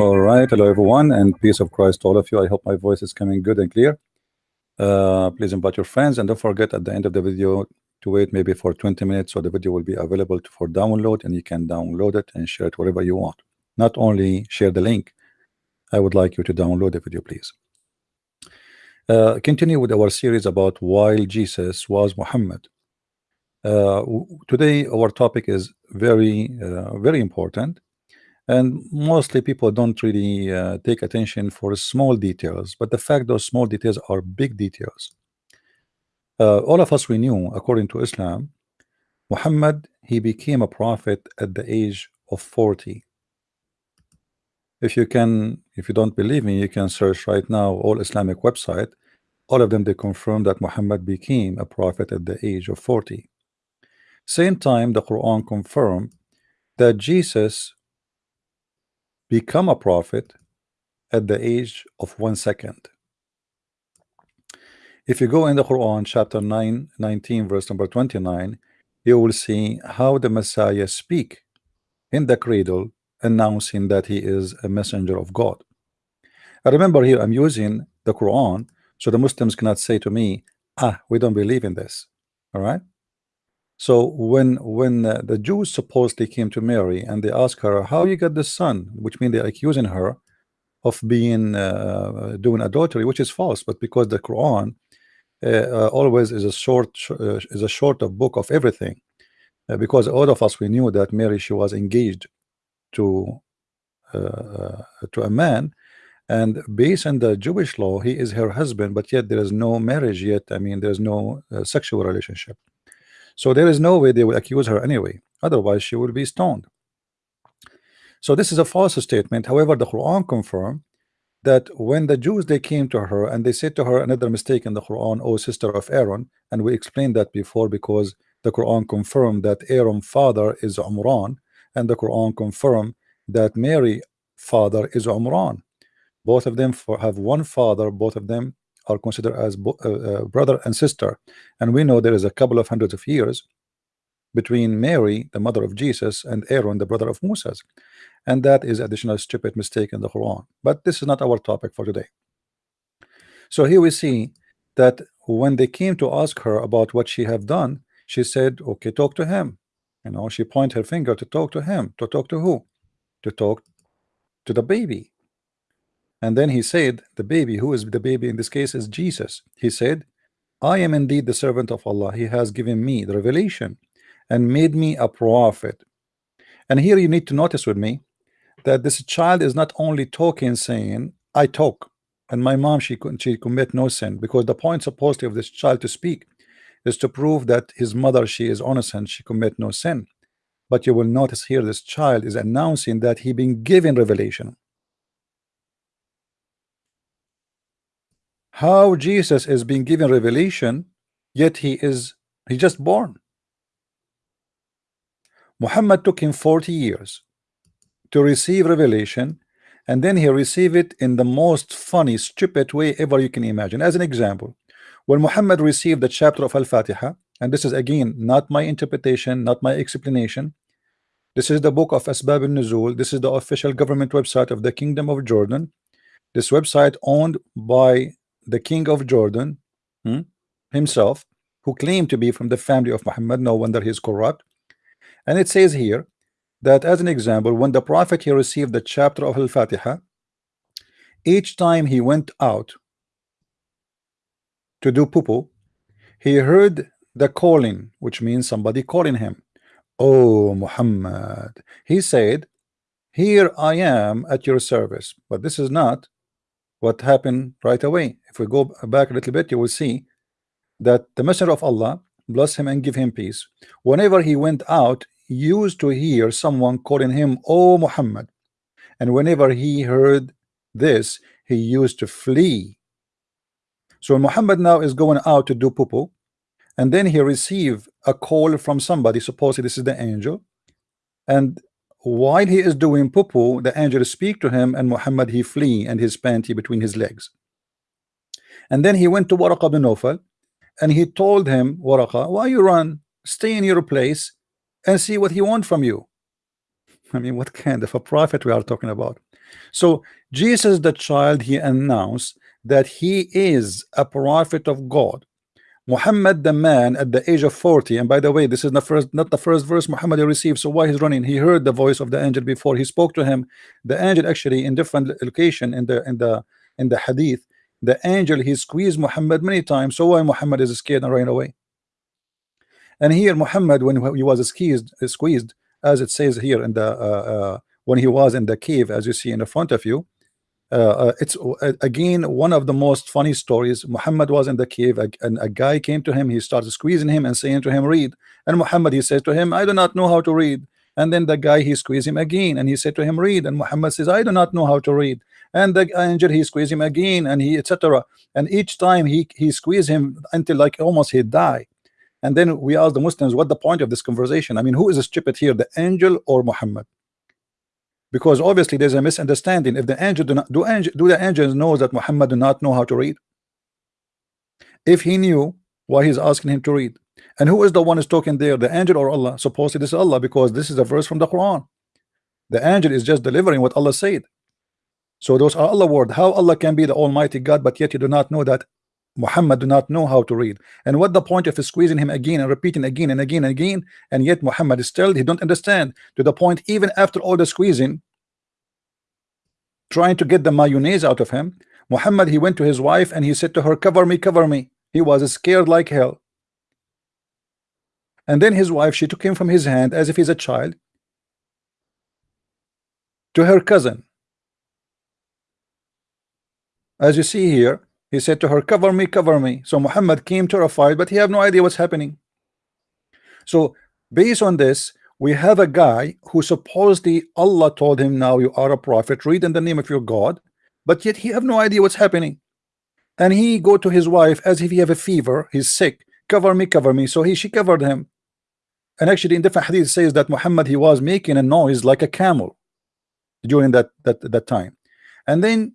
All right, hello everyone, and peace of Christ to all of you. I hope my voice is coming good and clear. Uh, please invite your friends, and don't forget at the end of the video to wait maybe for 20 minutes, so the video will be available for download, and you can download it and share it wherever you want. Not only share the link, I would like you to download the video, please. Uh, continue with our series about while Jesus was Muhammad. Uh, today, our topic is very, uh, very important and mostly people don't really uh, take attention for small details but the fact those small details are big details. Uh, all of us we knew according to Islam Muhammad he became a prophet at the age of 40 if you can if you don't believe me you can search right now all Islamic website. All of them they confirm that Muhammad became a prophet at the age of 40 same time the Quran confirmed that Jesus become a prophet at the age of one second. If you go in the Quran, chapter 9, 19, verse number 29, you will see how the Messiah speak in the cradle, announcing that he is a messenger of God. I remember here I'm using the Quran, so the Muslims cannot say to me, ah, we don't believe in this. All right. So when when uh, the Jews supposedly came to Mary and they asked her how you got the son, which means they're accusing her of being uh, doing adultery, which is false. But because the Quran uh, uh always is a short uh, is a short of book of everything, uh, because all of us we knew that Mary she was engaged to to a man, and based on the Jewish law, he is her husband, but yet there is no marriage yet. I mean, there's no sexual relationship. So there is no way they will accuse her anyway. Otherwise, she will be stoned. So this is a false statement. However, the Quran confirmed that when the Jews they came to her and they said to her another mistake in the Quran, oh sister of Aaron, and we explained that before because the Quran confirmed that Aaron's father is Umran, and the Quran confirmed that Mary father is Umran. Both of them have one father, both of them are considered as uh, uh, brother and sister. And we know there is a couple of hundreds of years between Mary the mother of Jesus and Aaron the brother of Moses. And that is additional stupid mistake in the Quran. But this is not our topic for today. So here we see that when they came to ask her about what she have done she said okay talk to him. You know she point her finger to talk to him to talk to who? To talk to the baby and then he said, the baby, who is the baby in this case is Jesus. He said, I am indeed the servant of Allah. He has given me the revelation and made me a prophet. And here you need to notice with me that this child is not only talking saying, I talk, and my mom she couldn't she commit no sin because the point supposedly of this child to speak is to prove that his mother she is innocent she commit no sin but you will notice here this child is announcing that he been given revelation how Jesus is being given revelation yet he is he just born. Muhammad took him 40 years to receive revelation and then he received it in the most funny stupid way ever you can imagine. As an example when Muhammad received the chapter of Al-Fatiha and this is again not my interpretation not my explanation this is the book of Asbab al-Nuzul this is the official government website of the Kingdom of Jordan. This website owned by the king of Jordan hmm, himself who claimed to be from the family of Muhammad no wonder he's corrupt. And it says here that as an example when the prophet he received the chapter of Al-Fatiha each time he went out to do poo he heard the calling which means somebody calling him. Oh Muhammad he said here I am at your service. But this is not what happened right away. If we go back a little bit you will see that the messenger of Allah bless him and give him peace whenever he went out used to hear someone calling him oh Muhammad. And whenever he heard this he used to flee. So Muhammad now is going out to do poo and then he received a call from somebody. Supposedly this is the angel. And while he is doing poo the angel speak to him and Muhammad he flee and his panty between his legs. And then he went to Waraqa bin Nawfal and he told him Waraqa why you run? Stay in your place and see what he want from you. I mean what kind of a prophet we are talking about? So Jesus the child he announced that he is a prophet of God Muhammad the man at the age of 40 and by the way this is the first not the first verse Muhammad received. So why he's running? He heard the voice of the angel before. He spoke to him. The angel actually in different location in the in the in the hadith the angel he squeezed Muhammad many times. So why Muhammad is scared and ran away? And here Muhammad when he was squeezed squeezed as it says here in the uh, uh, when he was in the cave as you see in the front of you it's uh, again one of the most funny stories. Muhammad was in the cave and a guy came to him. He started squeezing him and saying to him read. And Muhammad he says to him I do not know how to read. And then the guy he squeezed him again and he said to him read. And Muhammad says I do not know how to read. And the angel he squeezed him again and he etc and each time he he squeezed him until like almost he die. And then we ask the Muslims what the point of this conversation? I mean who is a stupid here the angel or Muhammad because obviously there's a misunderstanding. If the angel do not do angel do the angels know that Muhammad do not know how to read? If he knew why he's asking him to read? And who is the one is talking there the angel or Allah? Supposedly this is Allah because this is a verse from the Quran. The angel is just delivering what Allah said. So those are Allah word. How Allah can be the Almighty God but yet you do not know that Muhammad do not know how to read. And what the point of squeezing him again and repeating again and again and again? And yet Muhammad is still he don't understand. To the point even after all the squeezing trying to get the mayonnaise out of him Muhammad he went to his wife and he said to her cover me cover me. He was scared like hell. And then his wife she took him from his hand as if he's a child to her cousin. As you see here he said to her, cover me, cover me. So Muhammad came terrified, but he had no idea what's happening. So based on this, we have a guy who supposedly Allah told him, now you are a prophet, read in the name of your God, but yet he have no idea what's happening. And he go to his wife as if he have a fever, he's sick, cover me, cover me. So he she covered him. And actually in different hadith says that Muhammad he was making a noise like a camel during that that that time. And then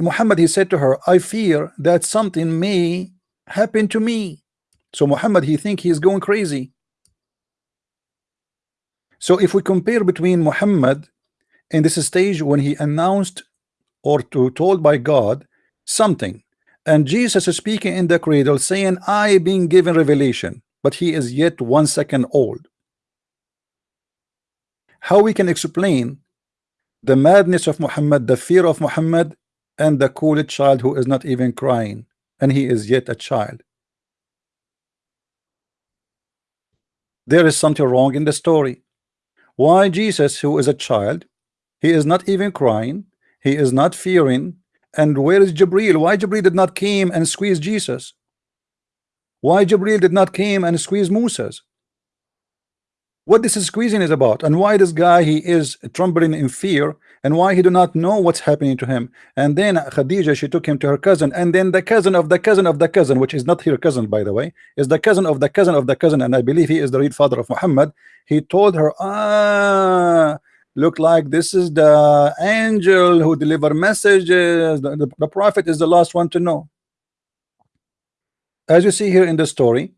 Muhammad he said to her I fear that something may happen to me. So Muhammad he think he's going crazy. So if we compare between Muhammad in this stage when he announced or to told by God something and Jesus is speaking in the cradle saying I being given revelation but he is yet one second old. How we can explain the madness of Muhammad the fear of Muhammad and the cool child who is not even crying and he is yet a child. There is something wrong in the story. Why Jesus who is a child he is not even crying he is not fearing and where is Jibril why Jibril did not came and squeeze Jesus? Why Jibril did not came and squeeze Moses? What this is squeezing is about and why this guy he is trembling in fear and why he do not know what's happening to him. And then Khadija she took him to her cousin and then the cousin of the cousin of the cousin which is not her cousin by the way is the cousin of the cousin of the cousin and I believe he is the real father of Muhammad. He told her ah look like this is the angel who deliver messages. The, the, the prophet is the last one to know. As you see here in the story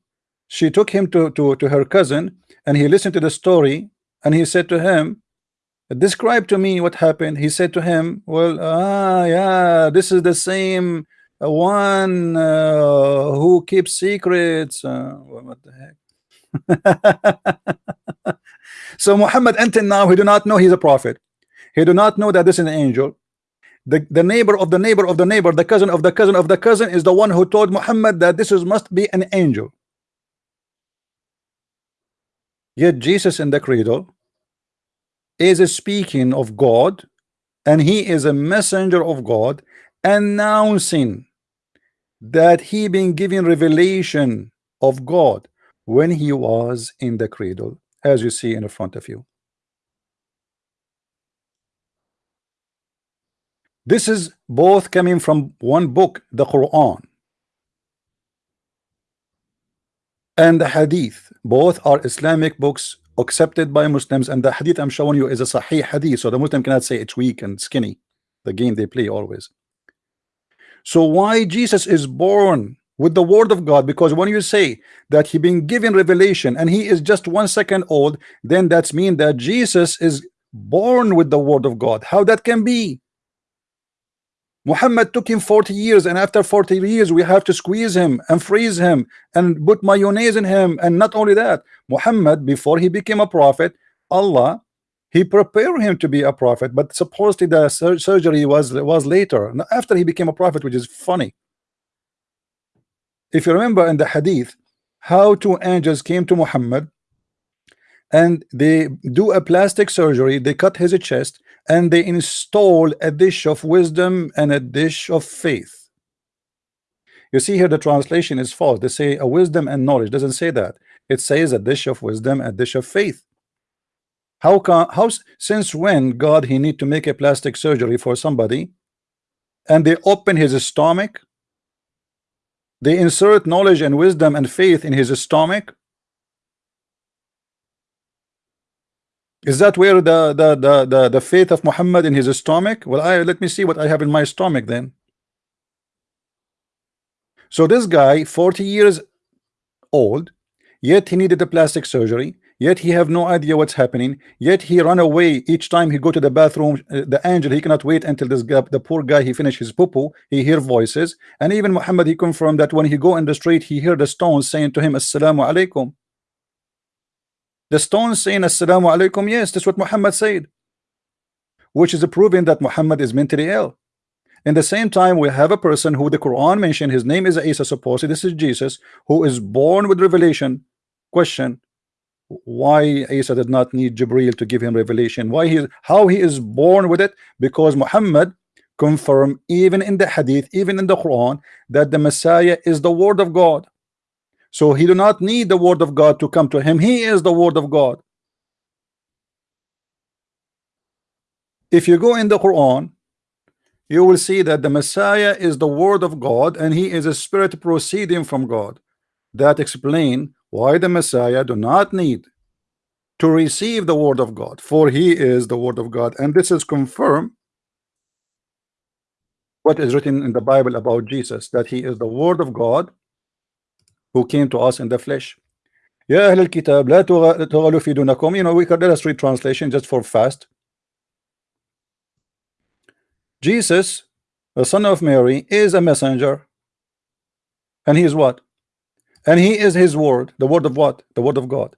she took him to, to, to her cousin and he listened to the story and he said to him describe to me what happened. He said to him well ah yeah this is the same one uh, who keeps secrets. Uh, what the heck? So Muhammad until now he do not know he's a prophet. He do not know that this is an angel. The, the neighbor of the neighbor of the neighbor the cousin of the cousin of the cousin is the one who told Muhammad that this is must be an angel. Yet Jesus in the cradle is speaking of God and he is a messenger of God announcing that he been given revelation of God when he was in the cradle as you see in the front of you. This is both coming from one book the Quran and the hadith. Both are Islamic books accepted by Muslims and the hadith I'm showing you is a sahih hadith so the Muslim cannot say it's weak and skinny the game they play always. So why Jesus is born with the word of God? Because when you say that he been given revelation and he is just one second old then that's mean that Jesus is born with the word of God. How that can be Muhammad took him 40 years and after 40 years we have to squeeze him and freeze him and put mayonnaise in him. And not only that Muhammad before he became a prophet Allah he prepared him to be a prophet but supposedly the sur surgery was was later. After he became a prophet which is funny. If you remember in the hadith how two angels came to Muhammad and they do a plastic surgery they cut his chest and they install a dish of wisdom and a dish of faith. You see here the translation is false. They say a wisdom and knowledge. Doesn't say that. It says a dish of wisdom a dish of faith. How can how since when God he need to make a plastic surgery for somebody and they open his stomach? They insert knowledge and wisdom and faith in his stomach Is that where the the the the, the faith of Muhammad in his stomach? Well, I let me see what I have in my stomach then. So this guy, 40 years old, yet he needed a plastic surgery, yet he have no idea what's happening, yet he run away each time he go to the bathroom. Uh, the angel he cannot wait until this guy, the poor guy, he finish his poo He hear voices, and even Muhammad he confirmed that when he go in the street, he hear the stones saying to him, "Assalamu alaikum." The stone saying Assalamu alaikum, yes, that's what Muhammad said. Which is a proving that Muhammad is mentally ill. In the same time, we have a person who the Quran mentioned, his name is Isa, supposedly this is Jesus, who is born with revelation. Question why Isa did not need Jibril to give him revelation why he how he is born with it because Muhammad confirmed even in the hadith even in the Quran that the Messiah is the word of God so he do not need the word of God to come to him. He is the word of God. If you go in the Quran, you will see that the Messiah is the word of God and he is a spirit proceeding from God. That explain why the Messiah do not need to receive the word of God, for he is the word of God. And this is confirmed what is written in the Bible about Jesus, that he is the word of God who came to us in the flesh. يا أهل الكتاب لا تغلوا في دونكم you know we could let us read translation just for fast Jesus the son of Mary is a messenger and he is what and he is his word the word of what the word of God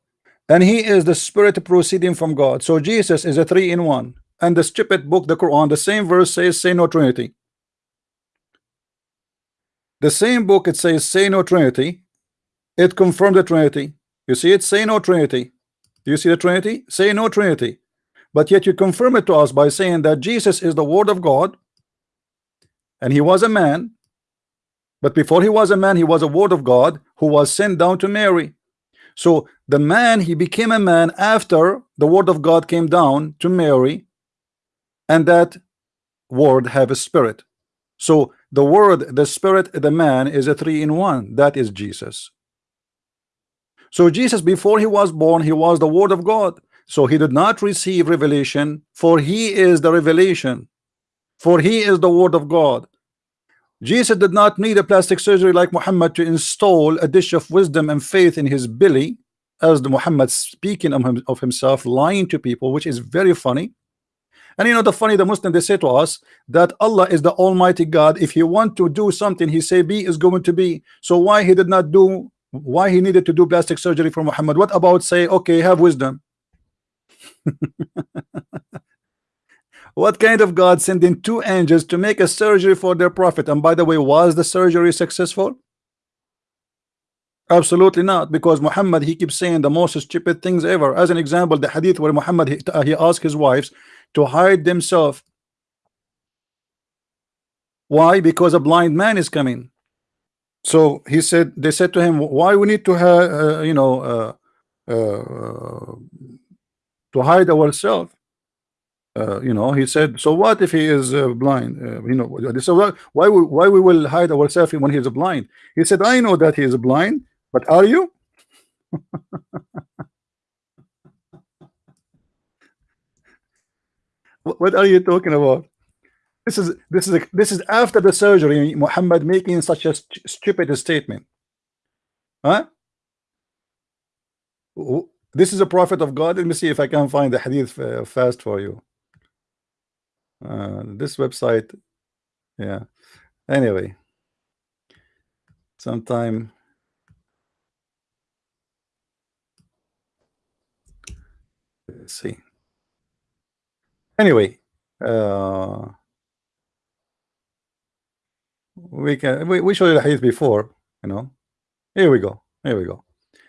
and he is the spirit proceeding from God so Jesus is a three in one and the stupid book the Quran the same verse says say no Trinity the same book it says say no Trinity it confirmed the Trinity. You see it? Say no Trinity. Do you see the Trinity? Say no Trinity. But yet you confirm it to us by saying that Jesus is the Word of God and he was a man. But before he was a man, he was a Word of God who was sent down to Mary. So the man, he became a man after the Word of God came down to Mary, and that Word have a spirit. So the Word, the Spirit, the man is a three in one. That is Jesus. So Jesus, before he was born, he was the word of God. So he did not receive revelation, for he is the revelation, for he is the word of God. Jesus did not need a plastic surgery like Muhammad to install a dish of wisdom and faith in his belly, as the Muhammad speaking of, him, of himself, lying to people, which is very funny. And you know the funny, the Muslim they say to us that Allah is the Almighty God. If He want to do something, He say be is going to be. So why He did not do why he needed to do plastic surgery for Muhammad. What about say okay have wisdom? What kind of God sending two angels to make a surgery for their prophet? And by the way was the surgery successful? Absolutely not because Muhammad he keeps saying the most stupid things ever. As an example the hadith where Muhammad he, uh, he asked his wives to hide themselves. Why? Because a blind man is coming so he said, they said to him, why we need to have, uh, you know, uh, uh, to hide ourselves. Uh, you know, he said, so what if he is uh, blind? Uh, you know, so why, why we, why we will hide ourselves when he is blind? He said, I know that he is blind, but are you? what are you talking about? This is this is this is after the surgery. Muhammad making such a st stupid statement. Huh? this is a prophet of God let me see if I can find the hadith uh, fast for you uh, this website yeah anyway sometime let's see anyway uh, we can we, we showed you the hadith before you know. Here we go here we go.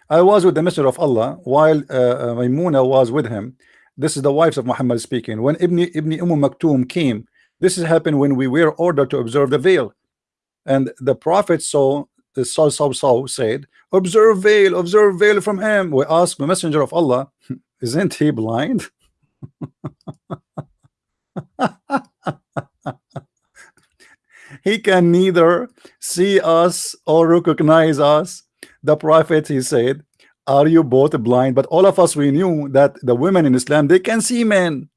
I was with the messenger of Allah while uh, uh, Maimuna was with him. This is the wives of Muhammad speaking. When Ibn Ibn Umm Maktoum came this has happened when we were ordered to observe the veil. And the prophet saw saw, saw, saw said observe veil observe veil from him. We asked the messenger of Allah isn't he blind he can neither see us or recognize us the prophet he said are you both blind? But all of us we knew that the women in Islam they can see men.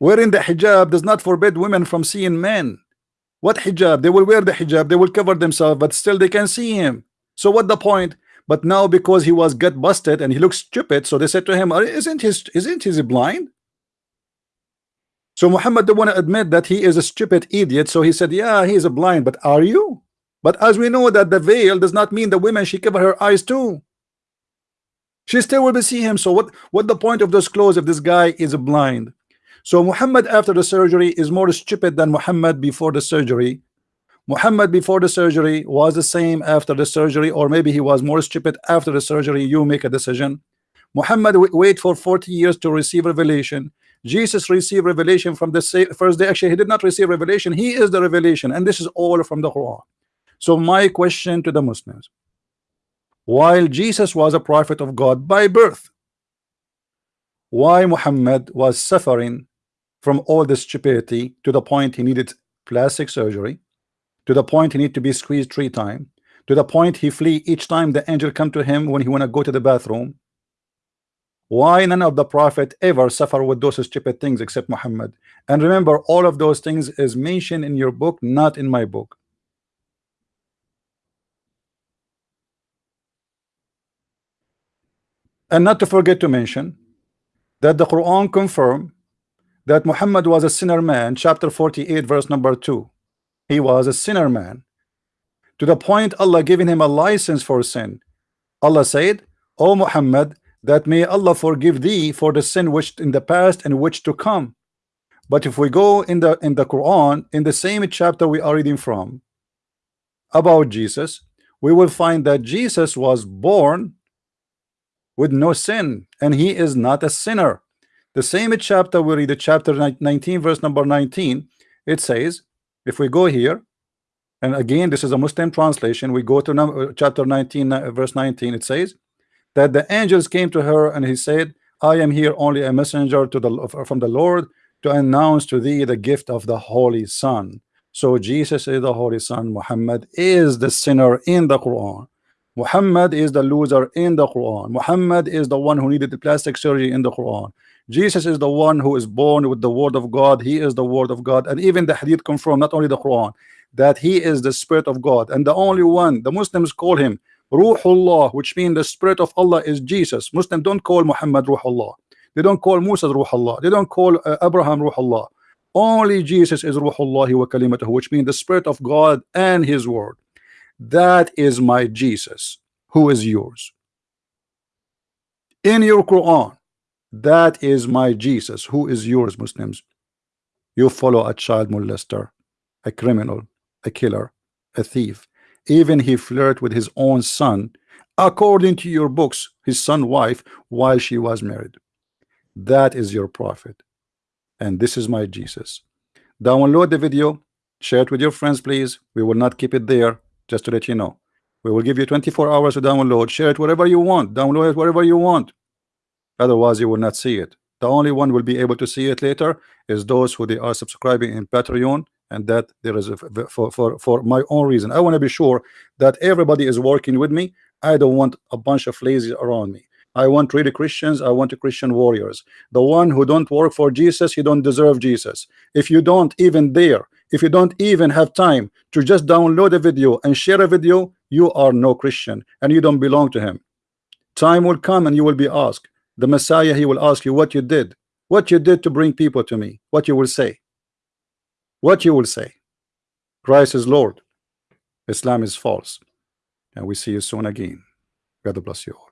Wearing the hijab does not forbid women from seeing men. What hijab? They will wear the hijab they will cover themselves but still they can see him. So what the point? But now because he was gut busted and he looks stupid so they said to him isn't his isn't he blind so Muhammad didn't want to admit that he is a stupid idiot. So he said yeah he is a blind but are you? But as we know that the veil does not mean the women she cover her eyes too. She still will be see him. So what what the point of those clothes if this guy is blind? So Muhammad after the surgery is more stupid than Muhammad before the surgery. Muhammad before the surgery was the same after the surgery or maybe he was more stupid after the surgery. You make a decision. Muhammad wait for 40 years to receive revelation Jesus received revelation from the first day. Actually he did not receive revelation. He is the revelation and this is all from the Quran. So my question to the Muslims while Jesus was a prophet of God by birth why Muhammad was suffering from all the stupidity to the point he needed plastic surgery to the point he need to be squeezed three times to the point he flee each time the angel come to him when he want to go to the bathroom why none of the prophet ever suffer with those stupid things except Muhammad? And remember all of those things is mentioned in your book not in my book. And not to forget to mention that the Quran confirm that Muhammad was a sinner man chapter 48 verse number 2 he was a sinner man. To the point Allah giving him a license for sin. Allah said O Muhammad that may Allah forgive thee for the sin which in the past and which to come. But if we go in the in the Quran in the same chapter we are reading from about Jesus we will find that Jesus was born with no sin and he is not a sinner. The same chapter we read the chapter 19 verse number 19 it says if we go here and again this is a Muslim translation we go to number, chapter 19 uh, verse 19 it says that the angels came to her and he said I am here only a messenger to the from the Lord to announce to thee the gift of the Holy Son. So Jesus is the Holy Son. Muhammad is the sinner in the Quran. Muhammad is the loser in the Quran. Muhammad is the one who needed the plastic surgery in the Quran. Jesus is the one who is born with the word of God. He is the word of God. And even the hadith confirm not only the Quran that he is the spirit of God. And the only one the Muslims call him Ruhullah which means the spirit of Allah is Jesus. Muslim don't call Muhammad Ruhullah. They don't call Musa Ruhullah. They don't call uh, Abraham Ruhullah. Only Jesus is Ruhullah wa kalimatuhu which means the spirit of God and his word. That is my Jesus who is yours. In your Quran that is my Jesus who is yours Muslims. You follow a child molester a criminal a killer a thief even he flirt with his own son according to your books his son wife while she was married. That is your prophet. And this is my Jesus. Download the video share it with your friends please. We will not keep it there just to let you know. We will give you 24 hours to download. Share it wherever you want. Download it wherever you want. Otherwise you will not see it. The only one will be able to see it later is those who they are subscribing in Patreon and that there is a, for, for for my own reason. I want to be sure that everybody is working with me. I don't want a bunch of lazy around me. I want really Christians I want Christian warriors. The one who don't work for Jesus you don't deserve Jesus. If you don't even dare if you don't even have time to just download a video and share a video you are no Christian and you don't belong to him. Time will come and you will be asked. The Messiah he will ask you what you did. What you did to bring people to me what you will say what you will say. Christ is Lord. Islam is false. And we see you soon again. God bless you